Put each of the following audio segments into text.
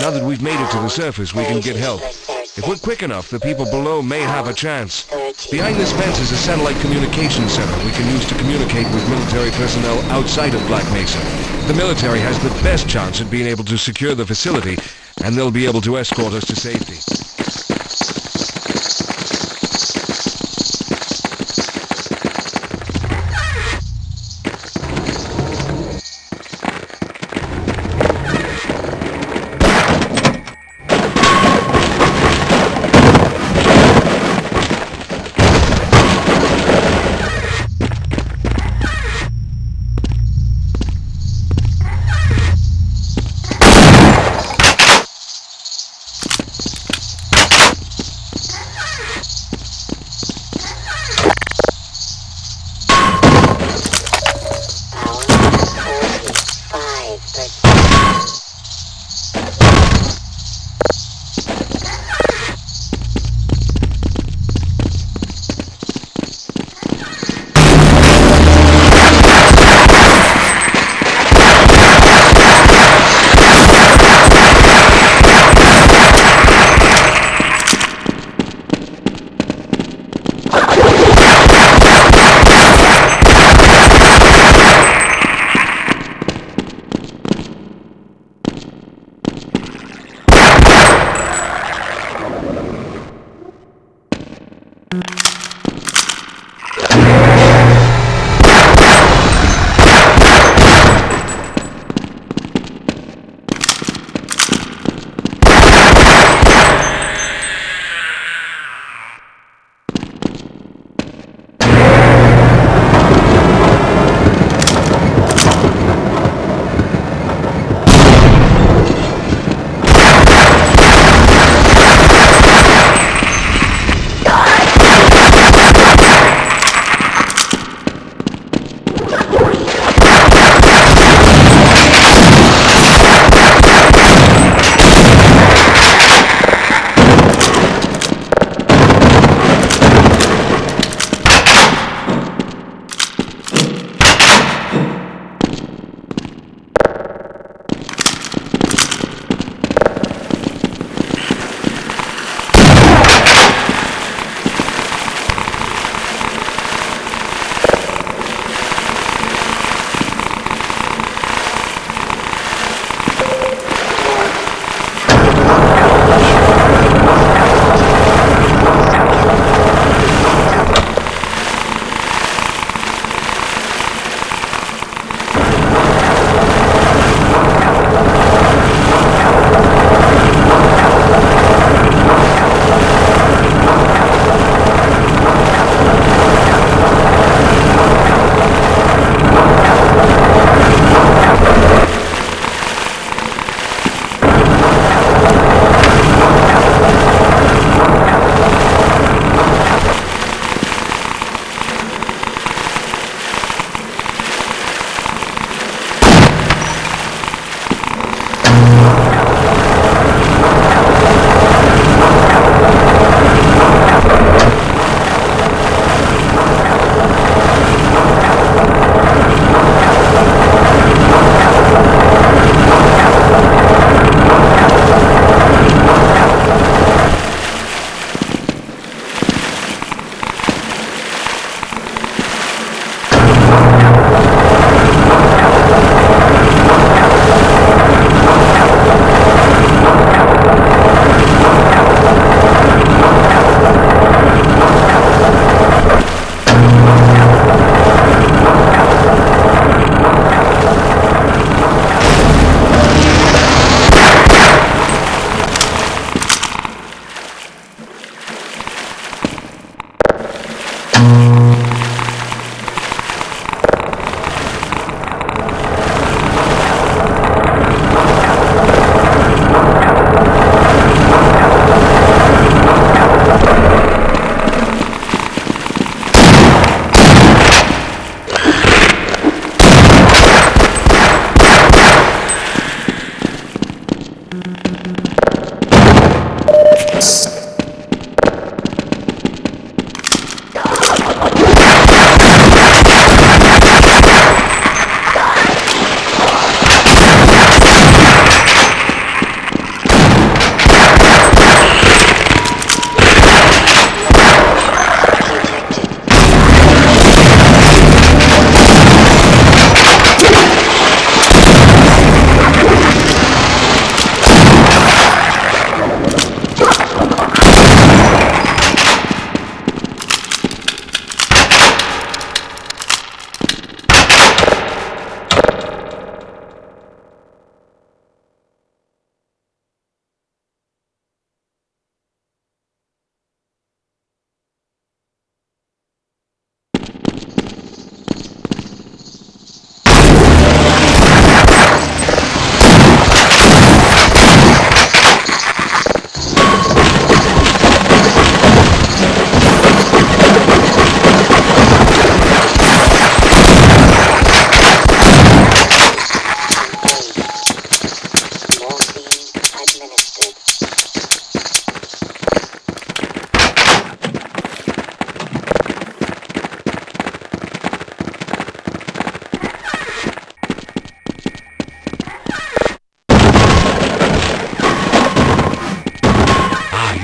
Now that we've made it to the surface, we can get help. If we're quick enough, the people below may have a chance. Behind this fence is a satellite communication center we can use to communicate with military personnel outside of Black Mesa. The military has the best chance at being able to secure the facility, and they'll be able to escort us to safety.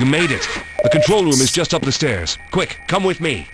Made it. The control room is just up the stairs. Quick, come with me.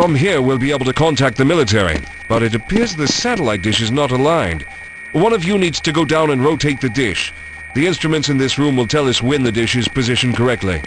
From here, we'll be able to contact the military, but it appears the satellite dish is not aligned. One of you needs to go down and rotate the dish. The instruments in this room will tell us when the dish is positioned correctly.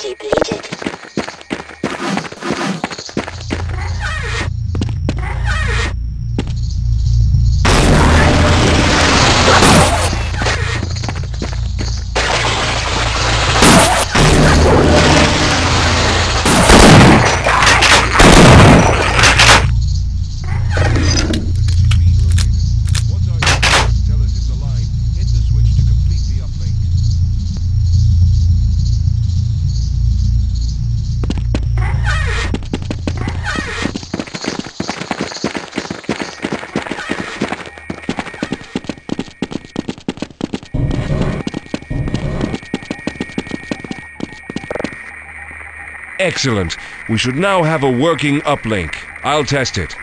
Critical. Depleted. Excellent. We should now have a working uplink. I'll test it.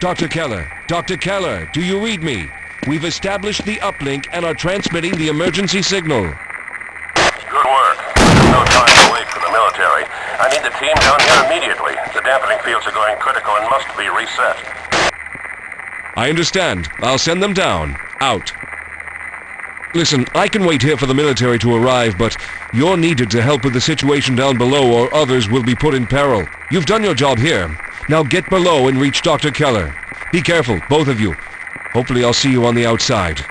Dr. Keller, Dr. Keller, do you read me? We've established the uplink and are transmitting the emergency signal. Good work. No time to wait for the military. I need the team down here immediately. The dampening fields are going critical and must be reset. I understand. I'll send them down. Out. Listen, I can wait here for the military to arrive, but you're needed to help with the situation down below or others will be put in peril. You've done your job here. Now get below and reach Dr. Keller. Be careful, both of you. Hopefully I'll see you on the outside.